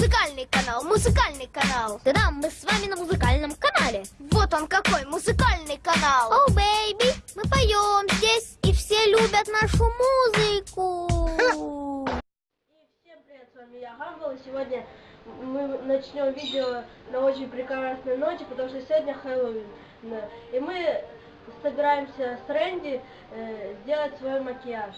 музыкальный канал, музыкальный канал. Да-да, мы с вами на музыкальном канале. Вот он какой музыкальный канал. О, baby, мы поем здесь, и все любят нашу музыку. И всем привет, с вами я Хамбл, и сегодня мы начнем видео на очень прекрасной ноте, потому что сегодня Хэллоуин. И мы собираемся с Рэнди э, сделать свой макияж.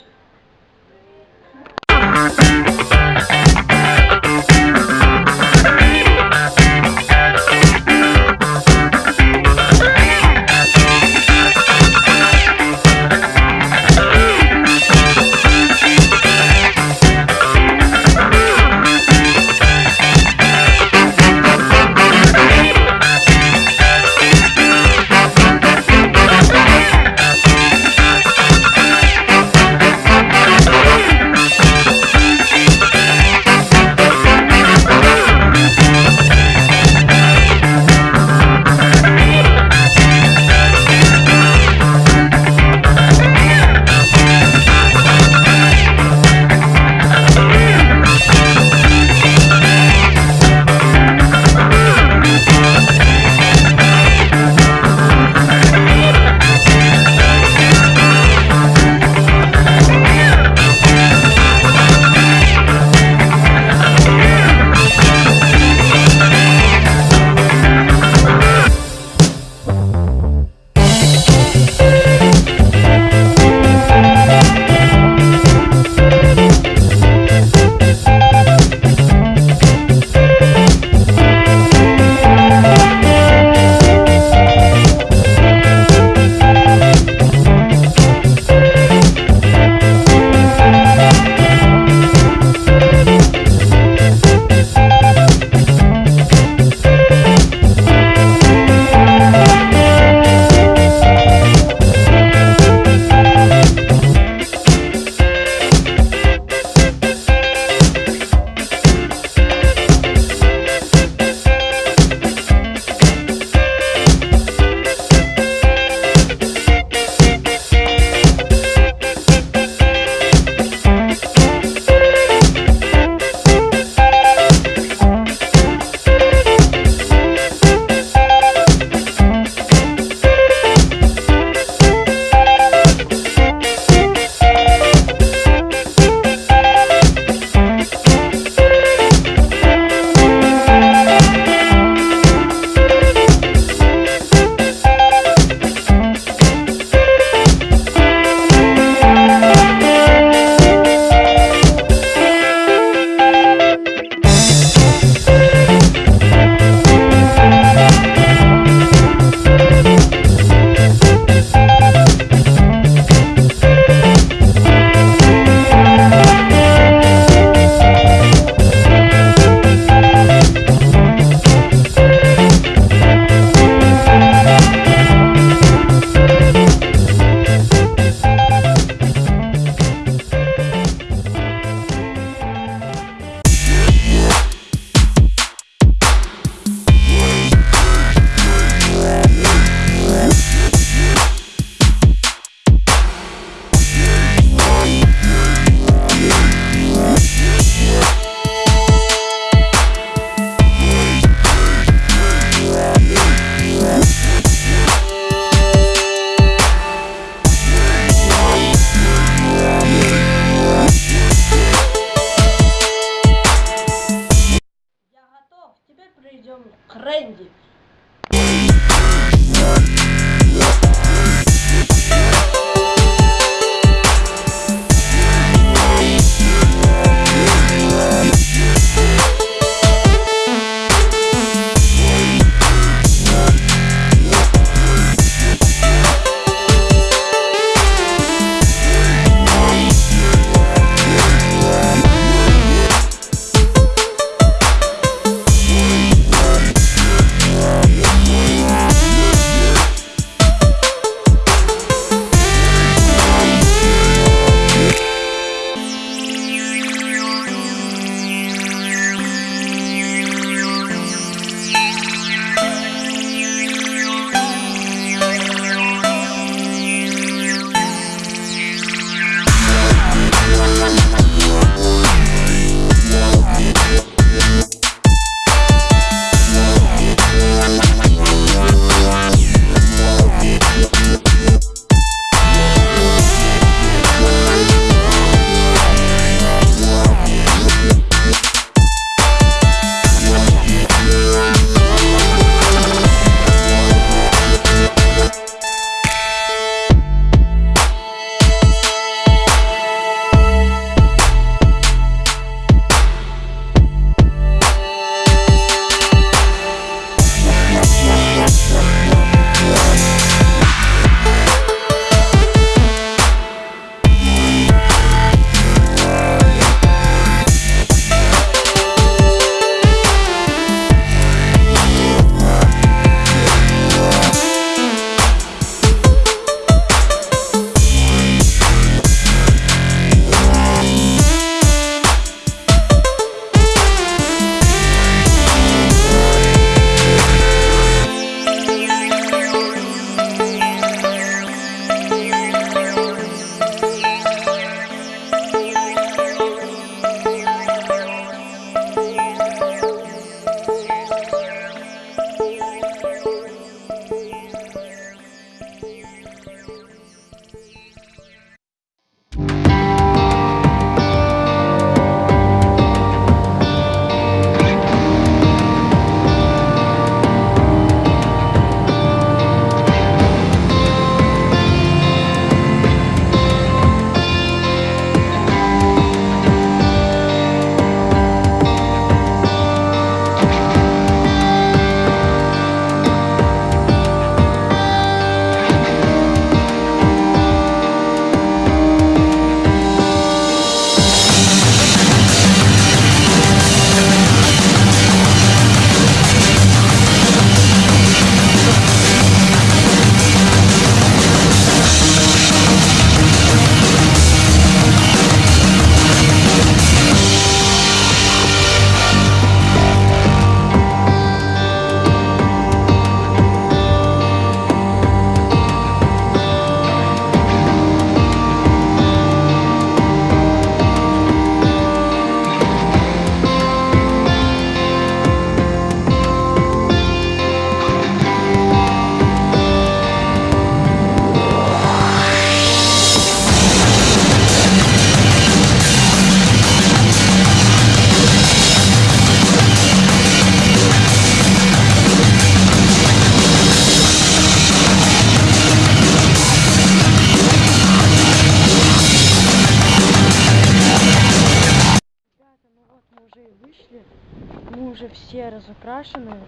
Все разукрашены.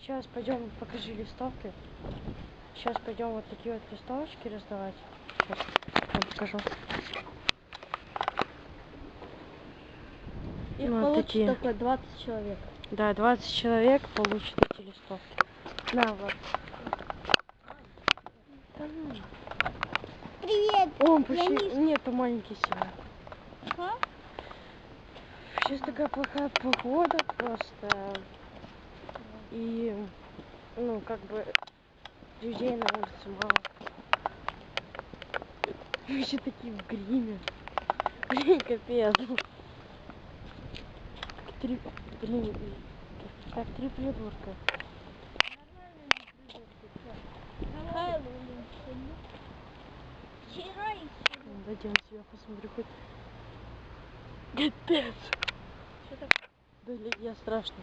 Сейчас пойдем, покажи листовки. Сейчас пойдем вот такие вот листовочки раздавать. Сейчас вам покажу. Их Ну, вот получится такие. только 20 человек. Да, 20 человек получат эти листовки. На. Да ну. Привет. О, Я почти... не- Нет, маленький сильно. А? Сейчас такая плохая погода просто. И, ну, как бы, людей на улице мало. Мы еще такие в гриме. Блин, капец. Три, блин, как три придурка. Дойдем себя посмотрю хоть. Капец. Что такое? Блин, я страшно.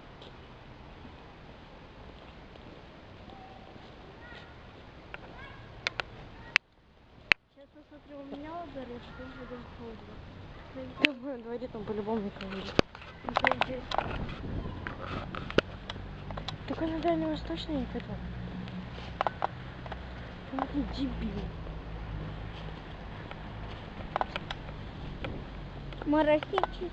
Сейчас посмотрю, у меня горит, что холодно. Да в моем дворе там по-любому никого нет. Только на Дальневосточной никогда. Там такие дебилы. Мороси чуть-чуть.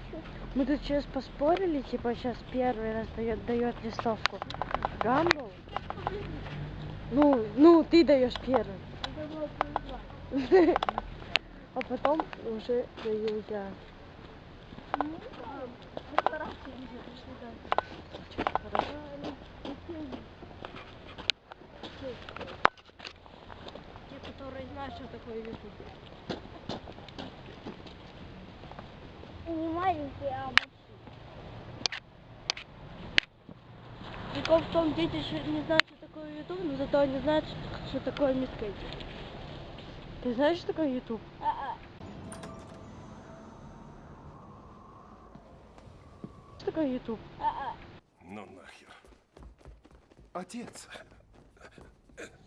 Мы тут сейчас поспорили, типа сейчас первый раз дает, дает листовку Гамбл. Ну, ну, ты даешь первый. А потом уже даю я. Те, которые знают, что такое YouTube. Не маленький, а большой. Прикол в том, дети еще не знают, что такое YouTube, но зато они знают, что- что такое мискейт. Ты знаешь, что такое YouTube? А-а. Что такое YouTube? А-а. Ну нахер. Отец.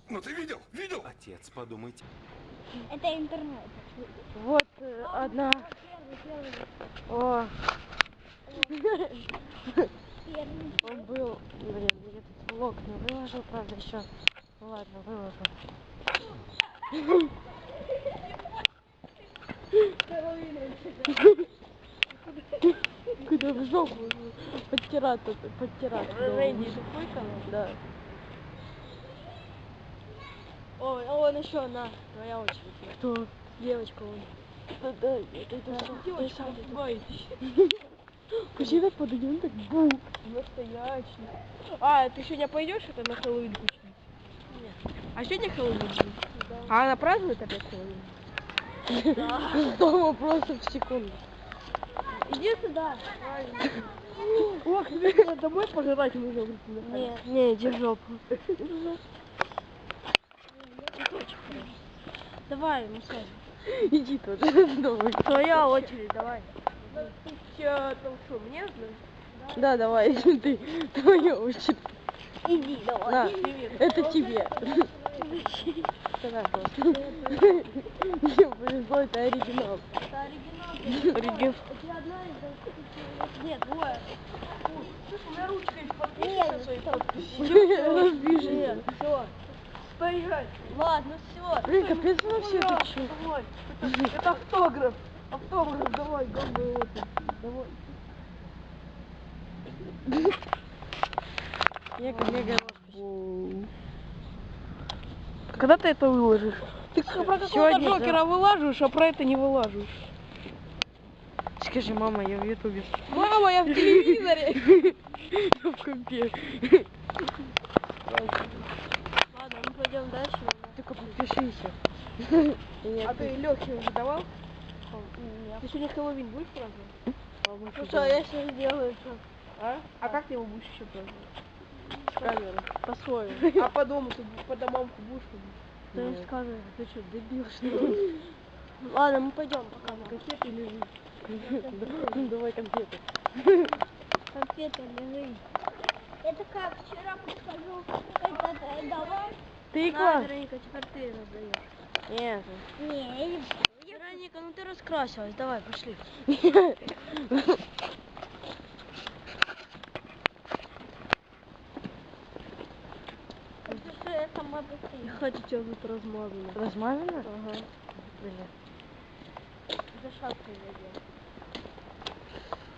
Ну ты видел? Видел? Отец, подумайте. Это интернет. Вот э, одна. О, Первый. он был, блин, я этот влог не выложил, правда, еще. Ну ладно, выложу. Куда в жопу? Подтирать тут, подтирать. Рэнди Шуфойка? Да. О, а вон еще, на, твоя очередь. Кто? Девочка вон. Да, да, это, это что? Девочка, ой, Почему так подойдем так бу? Настоящий. А, ты сегодня пойдешь это на Хэллоуин кучу? А сегодня Хэллоуин будет? А она празднует опять Хэллоуин? Дома просто в секунду. Иди сюда. Ох, тебе домой пожрать нужно. Нет, не, иди в жопу. Давай, массаж. Иди тут, давай. Твоя очередь, давай. Ты что, мне знаешь? Да, давай, ты, твоя очередь. Иди, давай. На, это тебе. Давай. Мне повезло, это оригинал. Оригинал. Нет. Слушай, у меня ручка из Нет, своей подписи. Нет, все. Поезжай. Ладно, все. Блин, капец это чё? Давай. Это, это автограф. Автограф, давай, гамбы вот. Давай. Мега, мега Когда ты это выложишь? Ты про какого-то Сегодня, да. Джокера вылаживаешь, а про это не вылаживаешь. Скажи, мама, я в ютубе. Мама, я в телевизоре. Я в компе. Ладно, мы пойдем дальше. Только подпишись. А ты Лехе уже давал? Ты сегодня Хэллоуин будешь праздновать? Ну что, я сейчас сделаю что? А? А как ты его будешь еще? С камеры. По-своему. А по дому ты по домам будешь ходить? Да не с камеры. Ты что, дебил что ли? Ладно, мы пойдем пока. Конфеты лежи. Давай конфеты. Конфеты лежи. Это как вчера подхожу, это давай. Тыква? На, Вероника, теперь ты раздаешь. Нет. Не, Вероника, ну ты раскрасилась, давай, пошли. Что тут размазано. Размазано? Ага. Бля. За шапкой надел.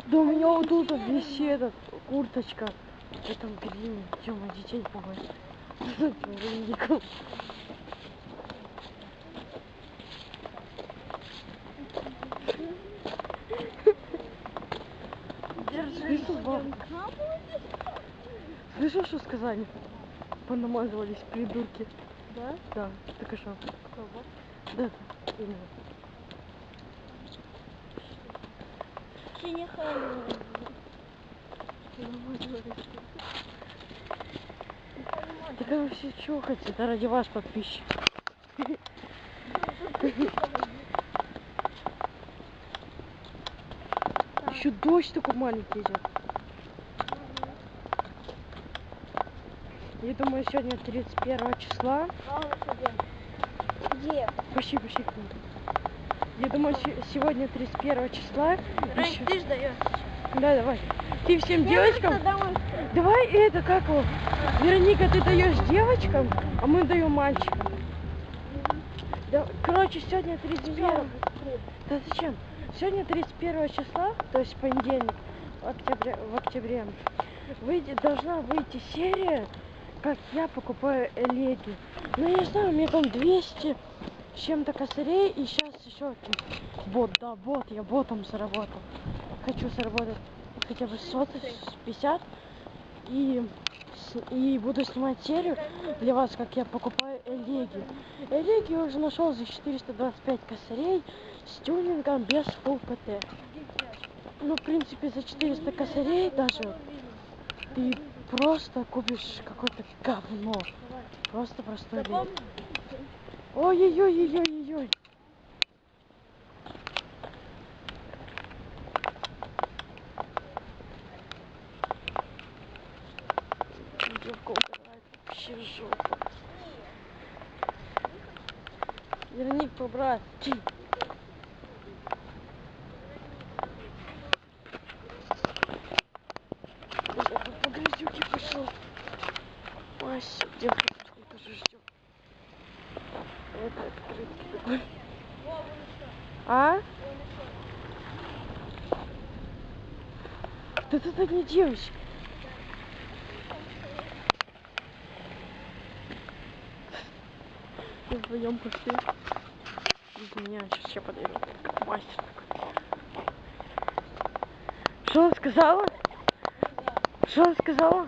Да у меня вот тут висит этот, курточка. В этом гриме. Тёма, детей баб? Слышал, что сказали? Понамазывались придурки. Да? Да, так и что? Кого? Да, именно. Хэллоуин. Так вы все чухаете, это ради вас, подписчик. Еще дождь такой маленький идет. Я думаю, сегодня 31 числа. Где? Почти, почти. Я думаю, се- сегодня 31 числа. Рань, Ещё- ты ж даешь. Да, давай. Ты всем девочкам. Давай это как его? Вероника, ты даешь девочкам, а мы даем мальчикам. Да, короче, сегодня 31. Да зачем? Сегодня 31 числа, то есть понедельник, в октябре, в октябре выйдет, должна выйти серия, как я покупаю леги. Ну, я не знаю, у меня там 200 с чем-то косарей, и сейчас еще бот, да, бот, я ботом заработал. Хочу заработать хотя бы сотых, 50, и, и буду снимать серию для вас, как я покупаю элеги. Элеги я уже нашел за 425 косарей с тюнингом без full ПТ. Ну, в принципе, за 400 косарей даже ты просто купишь какое-то говно. Просто простой лег. Ой-ой-ой-ой-ой-ой. Девка убирает вообще жопу. Верник побрать. Я тут по грязюке пошел. Мась, девка тут сколько же ждет. Это открытый такой. А? Да это не девочка. Мы вдвоем пошли. Без меня сейчас я подойду. Как мастер такой. Что он сказала? Что он сказала?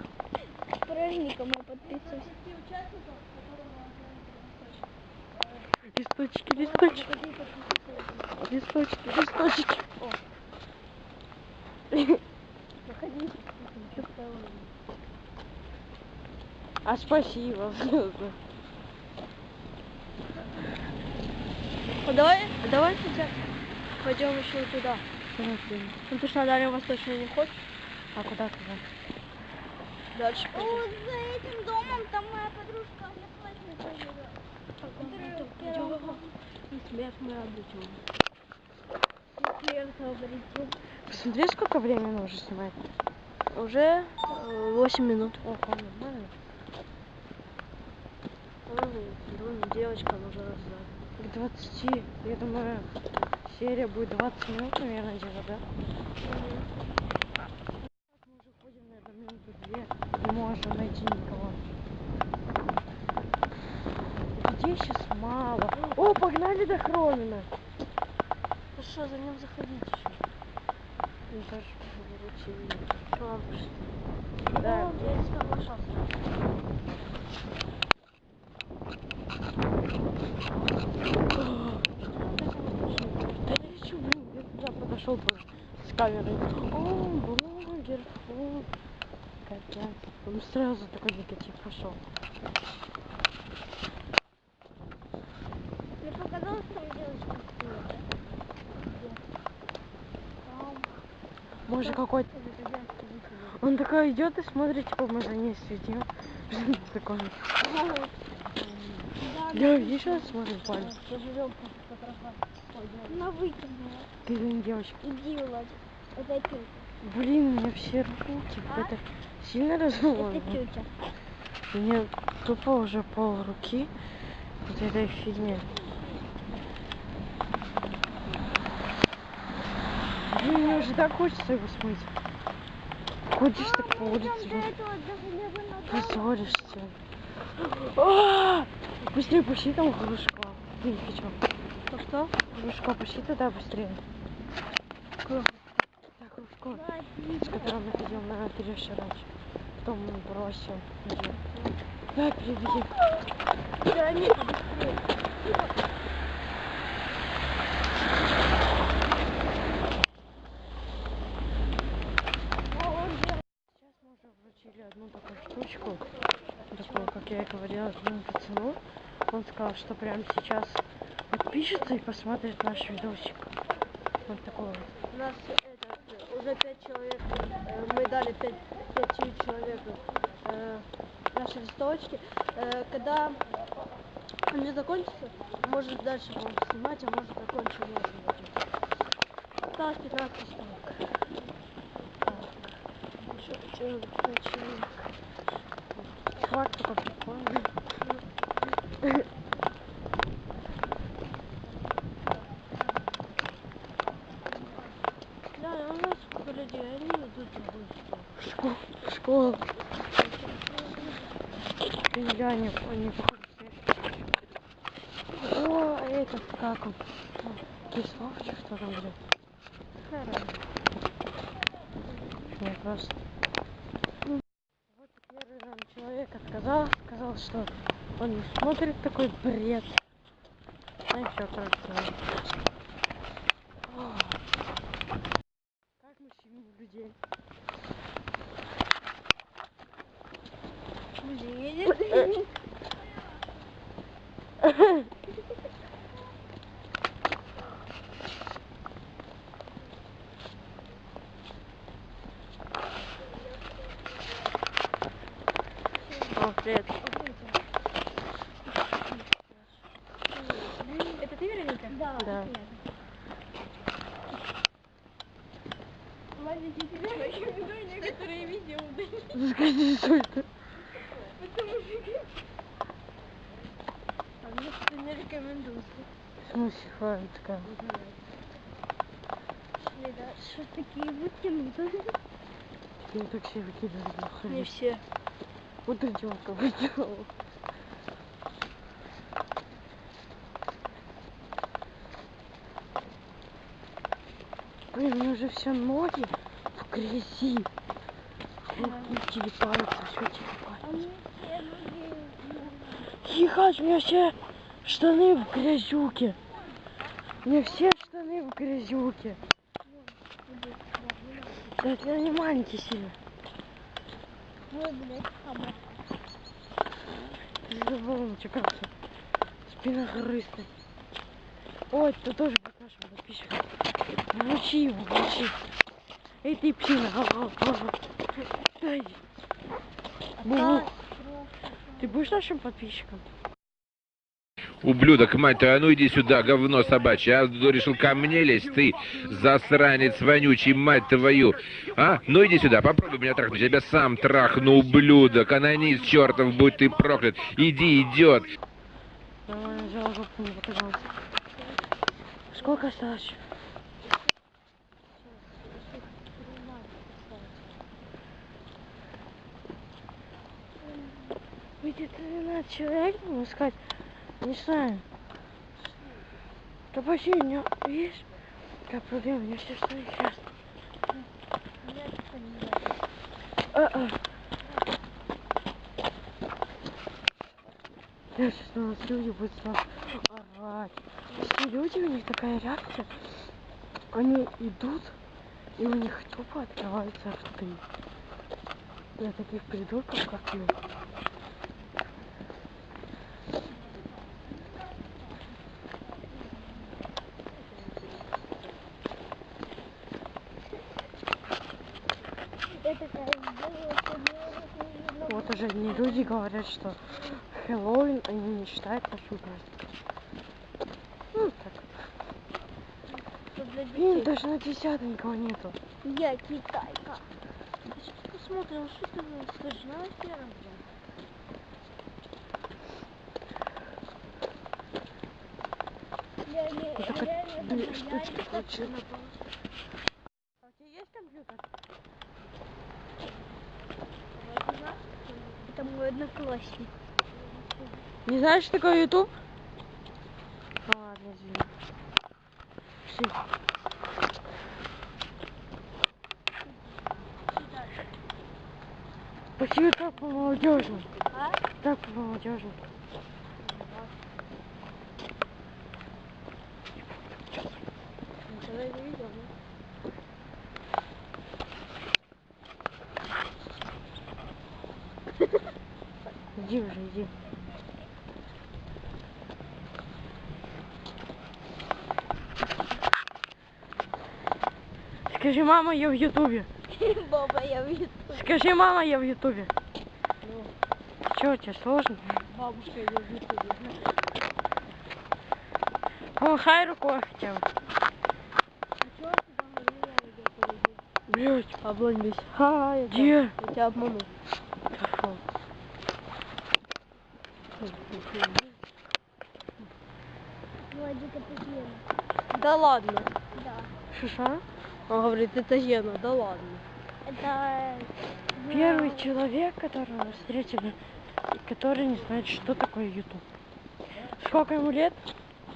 Праздником мы подписываемся. Листочки, листочки. Листочки, листочки. А спасибо. А давай, а давай хотя пойдем еще туда. Ну ты что, на Дальнем Восточный не хочешь? А куда туда? Дальше пойдем. Вот за этим домом там моя подружка одноклассница живет. Которая в первом Смех мы обучим. Клиента обретем. Посмотри, сколько времени уже снимает. Уже 8 минут. О, нормально. Девочка уже раздать. К 20. Я думаю, серия будет 20 минут, наверное, где-то, да? Мы уже ходим, наверное, минуту две. Не можем найти никого. Людей сейчас мало. О, погнали до Хромина. Ну что, за ним заходить еще? Ну, даже Ладно, Да. Я туда подошел с камерой. О, блогер, фу. Капец. Он сразу такой негатив пошел. Мне показалось, там девочка стоит. Может какой-то. Он такой идет и смотрит, типа мы за ней следим. Такой. Я видишь, он смотрит палец. Она выкинула. Ты не девочка. Иди, Владик. Это тетя. Блин, у меня все руки. Это сильно Это разломано. тетя. Мне тупо уже пол руки вот этой фигни. Блин, мне уже так хочется его смыть. Ходишь так по улице, позоришься. А! Быстрее пусти там кружка. Ты чё? Ну что? Кружка, пусти туда быстрее. Так, кружко, с которым мы ходил на Тереша раньше. Потом он бросил. Давай, приведи. Вероника, быстрее. Сейчас мы уже вручили одну такую штучку. Такую, как я и говорила, одному пацану. Он сказал, что прямо сейчас подпишется и посмотрит наш видосик. Вот такой вот. У нас этот, э, уже пять человек, э, мы дали пять, пяти человеку э, наши листовочки. Э, когда они закончатся, может дальше будем снимать, а может закончим не будет. Осталось 15 листовок. Еще хотела человек. Чувак такой прикольный. Да, у нас сколько людей, они идут в. Школа. Школа. Я не, походу О, этот, как он? Кисловчик, что там, блядь? Не, просто. Вот первый нам человек отказал, сказал, что он не смотрит такой бред. А еще, короче, говоря. О. Как мы щемим людей. О, привет. Это ты, Вероника? Да. Да. Маленький тебе рекомендую некоторые видео Скажи, что это? А мне что не рекомендую. В смысле, ладно, такая. Что такие вытянутые? Я так все выкидываю. Не все. Вот идем, как сделал. Блин, у меня уже все ноги в грязи. Руки телепаются, все телепаются. Ехать, у меня все штаны в грязюке. У меня все штаны в грязюке. Да это не маленький сильно. Ой, блядь, у тебя как всё? Спина грызтая. Ой, ты тоже будет нашим подписчиком. Вручи его, вручи. Эй, ты псина, ага, ага. Дай. Бу. Ты будешь нашим подписчиком? Ублюдок, мать твою, а ну иди сюда, говно собачье. А ну, решил ко мне лезть, ты засранец вонючий, мать твою. А? Ну иди сюда, попробуй меня трахнуть. Я тебя сам трахну, ублюдок. Анонист чертов, будь ты проклят. Иди, идет. Сколько осталось? Выйдет 13 человек, будем искать. Не знаю. Да почти у меня есть. Какая проблема, у меня все что сейчас. А-а. Я сейчас на нас люди будут сразу орать. Все люди, у них такая реакция. Они идут, и у них тупо открываются рты. Для таких придурков, как мы. Вот уже не люди говорят, что Хэллоуин они не считают пасхальным. Ну так. Блин, даже на 50 никого нету. Я китайка. Посмотрим, что ты смотрел, что ты скажешь? Я не... Я не... Я не... Я не... одноклассник. Не знаешь, что такое YouTube? А, ладно, извини. Пошли. Почему так по молодежи? А? Так по молодежи. Никогда не видел, да? Иди уже, иди. Скажи, мама, я в Ютубе. Баба, я вижу. Скажи, мама, я в Ютубе. Ну, Че, тебе сложно? бабушка ее в Ютубе. Помахай рукой хотя бы. Блять, Обломись. Ха, я где? я тебя обманул. Пошел. Владик, это Гена. Да ладно. Да. Шиша? Он говорит, это Гена, да ладно. Это... Первый человек, которого мы встретили, который не знает, что такое YouTube. Сколько ему лет?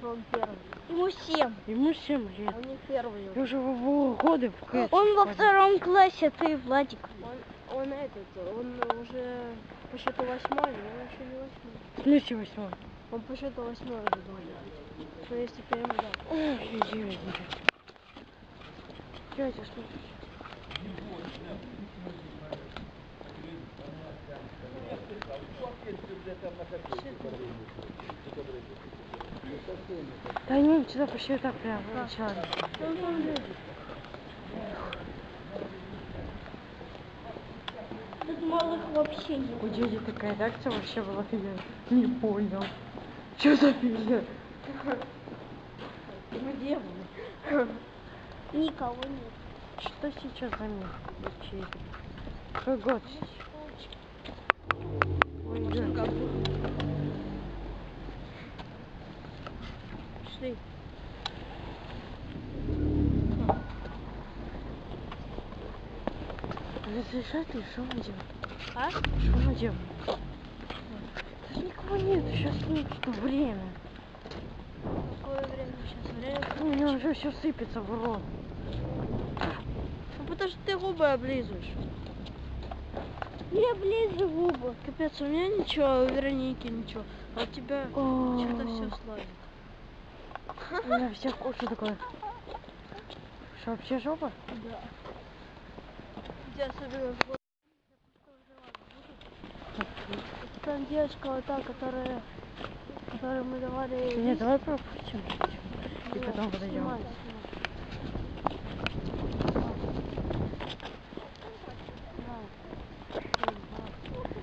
Он первый. Ему семь. Ему 7 лет. Он не первый. Я уже в его годы в КС. Он во втором классе, ты, Владик. Он, он этот, он уже по счету восьмой, но он еще не восьмой. В смысле восьмой? Он по счету восьмой уже должен быть. Ну, если да. Ой, иди, иди. Тетя, что? Да не, сюда пошли так прям вначале. Тут малых вообще нет. У дяди такая реакция вообще была офигенная. Не понял. Что за фигня? Где вы? Никого нет. Что сейчас за мир? Какой год сейчас? Пошли. Разрешатель, что мы делаем? А? Что мы делаем? Да никого нет, сейчас нет время. Какое время сейчас? Время? У меня уже все сыпется в рот. Ну, потому что ты губы облизываешь. Я ближе губы. Капец, у меня ничего, а у Вероники ничего. А у тебя что-то все славит. У меня всех куча такое. Что, вообще жопа? Да. Особенно в Там девочка вот та, которая, которой мы давали... Нет, давай пропустим. И потом подойдем.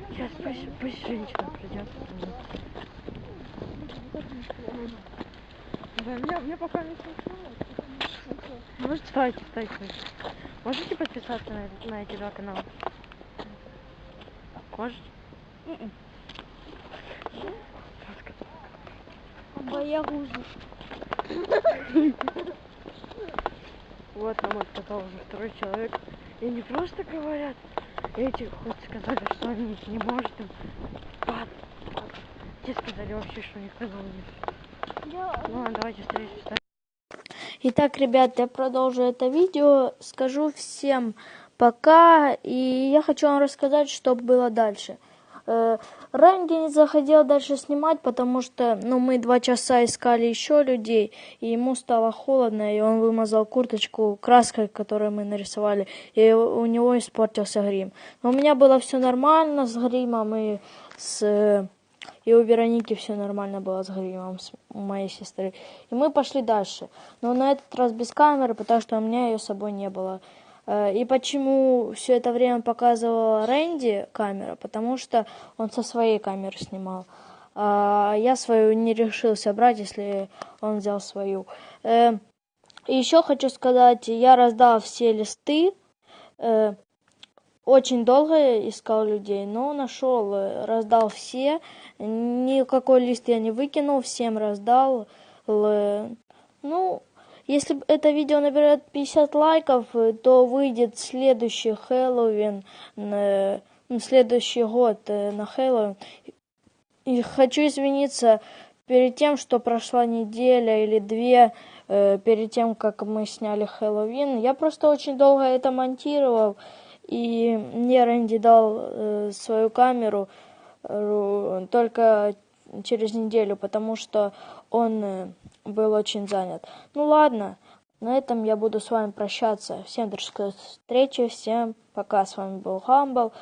Сейчас пусть, пусть женщина придет. Да, мне, мне пока не Может, стойте, стойте, стойте. Можете подписаться на, на эти два канала? Можете? Боягузы. Вот нам отказал уже второй человек. И не просто говорят, эти хоть сказали, что они не может им. Пап. Те сказали вообще, что у них канала нет. Ну ладно, давайте встретимся. Итак, ребят, я продолжу это видео. Скажу всем пока. И я хочу вам рассказать, что было дальше. Э, Рэнди не захотел дальше снимать, потому что ну, мы два часа искали еще людей, и ему стало холодно, и он вымазал курточку краской, которую мы нарисовали, и у него испортился грим. Но у меня было все нормально с гримом, и с э, и у Вероники все нормально было с гримом, с моей сестры. И мы пошли дальше. Но на этот раз без камеры, потому что у меня ее с собой не было. Э, И почему все это время показывала Рэнди камера? Потому что он со своей камеры снимал. А я свою не решился брать, если он взял свою. Э, еще хочу сказать, я раздал все листы. Э, Очень долго искал людей, но нашел, раздал все. Никакой лист я не выкинул, всем раздал. Ну, если это видео наберет 50 лайков, э, то выйдет следующий Хэллоуин, э, ну, следующий год э, на Хэллоуин. И хочу извиниться перед тем, что прошла неделя или две перед тем, как мы сняли Хэллоуин. Я просто очень долго это монтировал, и мне Рэнди дал свою камеру только через неделю, потому что он э, был очень занят. Ну ладно, на этом я буду с вами прощаться. Всем до встречи, всем пока. С вами был Хамбл.